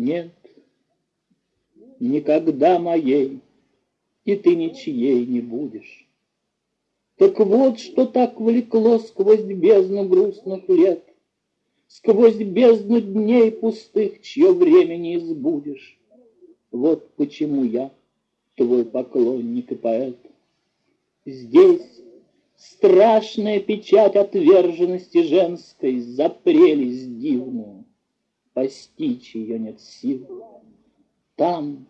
Нет, никогда моей, и ты ничьей не будешь. Так вот, что так влекло сквозь бездну грустных лет, Сквозь бездну дней пустых, чье время не избудешь. Вот почему я твой поклонник и поэт. Здесь страшная печать отверженности женской За прелесть дивную, постичь ее нет сил. Там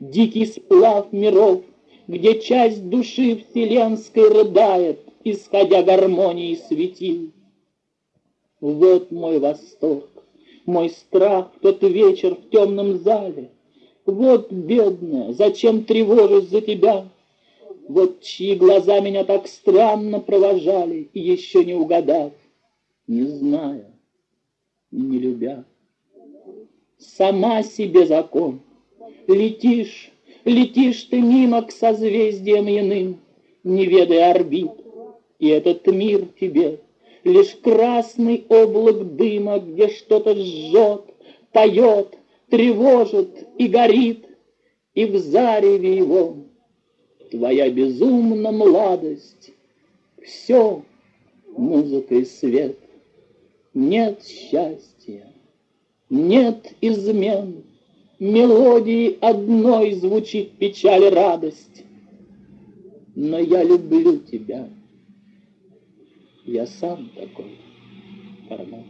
дикий сплав миров, Где часть души вселенской рыдает, Исходя гармонии светил. Вот мой восторг, мой страх в тот вечер в темном зале. Вот, бедная, зачем тревожусь за тебя? Вот чьи глаза меня так странно провожали, И еще не угадав, не зная, не любя. Сама себе закон. Летишь, летишь ты мимо к созвездиям иным, Не ведая орбит, и этот мир тебе Лишь красный облак дыма, где что-то жжет, Поет, тревожит и горит, И в зареве его Твоя безумная младость, Все музыка и свет. Нет счастья, нет измен, Мелодии одной звучит печаль и радость. Но я люблю тебя — я сам такой формат.